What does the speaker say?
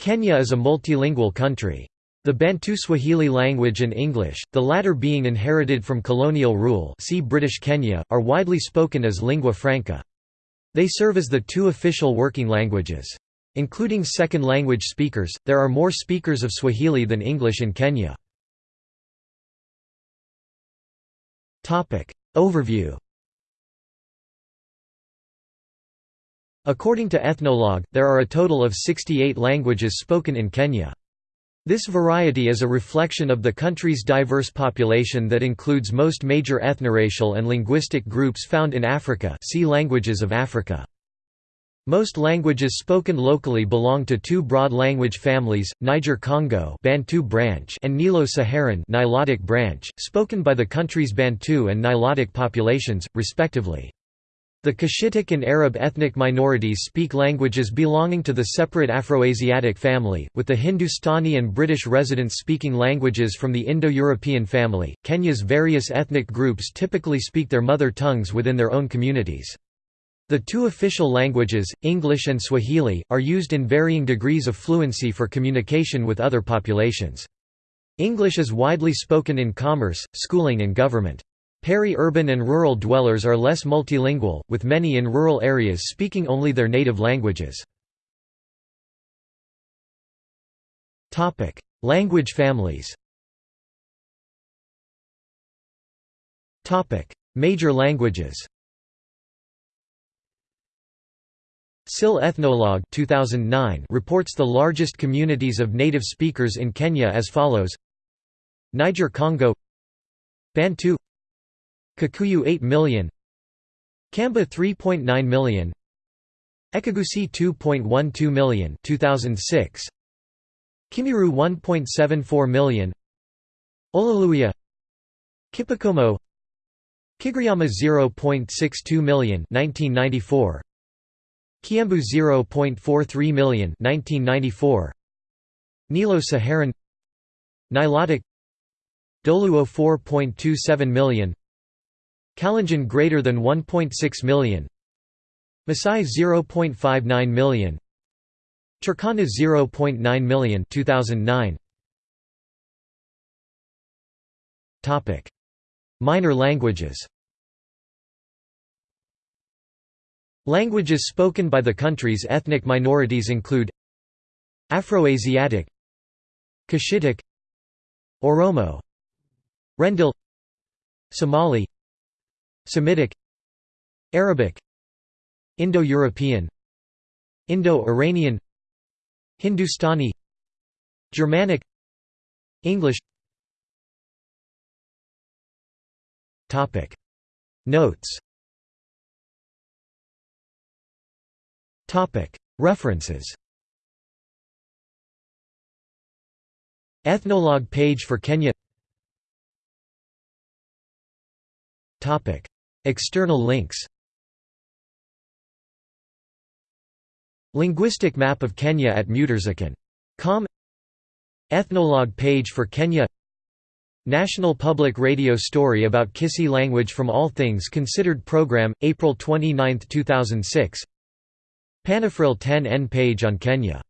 Kenya is a multilingual country. The Bantu Swahili language and English, the latter being inherited from colonial rule see British Kenya, are widely spoken as lingua franca. They serve as the two official working languages. Including second language speakers, there are more speakers of Swahili than English in Kenya. Overview According to Ethnologue, there are a total of 68 languages spoken in Kenya. This variety is a reflection of the country's diverse population that includes most major ethnoracial and linguistic groups found in Africa see Languages of Africa. Most languages spoken locally belong to two broad language families, Niger-Congo Bantu branch and Nilo-Saharan Nilotic branch, spoken by the country's Bantu and Nilotic populations, respectively. The Cushitic and Arab ethnic minorities speak languages belonging to the separate Afroasiatic family, with the Hindustani and British residents speaking languages from the Indo-European family. Kenya's various ethnic groups typically speak their mother tongues within their own communities. The two official languages, English and Swahili, are used in varying degrees of fluency for communication with other populations. English is widely spoken in commerce, schooling and government. Peri-urban and rural dwellers are less multilingual, with many in rural areas speaking only their native languages. Language families Major languages SIL Ethnologue 2009 reports the largest communities of native speakers in Kenya as follows. Niger-Congo Bantu Kikuyu 8 million. Kamba 3.9 million. Ekegusii 2.12 million 2006 Kimiru 1.74 million. Olaluya Kipokomo. Kigiriama 0.62 million 1994 Kiambu 0.43 million 1994 Nilo-Saharan Nilotic. Dholuo 4.27 million Kalenjin greater than 1.6 million. Masai 0.59 million. Turkana 0.9 million 2009 Topic. Minor languages. Languages spoken by the country's ethnic minorities include Afroasiatic Cushitic Oromo Rendille Somali Semitic Arabic Indo-European Indo-Iranian Hindustani Germanic English. Topic. Notes. Topic. References. Ethnologue page for Kenya External links Linguistic map of Kenya at Muturzikin.com Ethnologue page for Kenya. National Public Radio story about Kisii language from All Things Considered program, April 29, 2006 PanAfrL10n page on Kenya